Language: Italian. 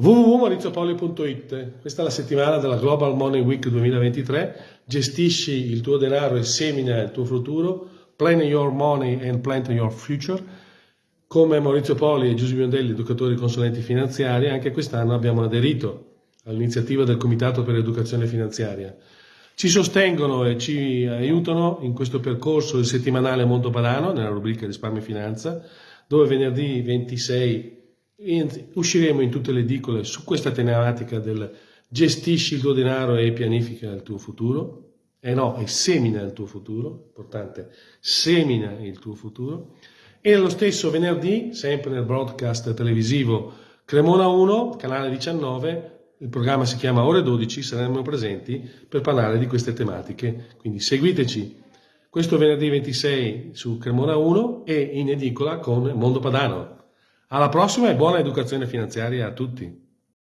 www.mauriziopolio.it Questa è la settimana della Global Money Week 2023. Gestisci il tuo denaro e semina il tuo futuro. Plan your money and plant your future. Come Maurizio Poli e Giuseppe Biondelli, educatori e consulenti finanziari, anche quest'anno abbiamo aderito all'iniziativa del Comitato per l'Educazione Finanziaria. Ci sostengono e ci aiutano in questo percorso il settimanale Mondo Padano, nella rubrica Risparmio e Finanza, dove venerdì 26 usciremo in tutte le edicole su questa tematica del gestisci il tuo denaro e pianifica il tuo futuro. E eh no, e semina il tuo futuro, importante, semina il tuo futuro. E lo stesso venerdì, sempre nel broadcast televisivo Cremona 1, canale 19, il programma si chiama Ore 12, saremo presenti per parlare di queste tematiche. Quindi seguiteci questo venerdì 26 su Cremona 1 e in edicola con Mondo Padano. Alla prossima e buona educazione finanziaria a tutti!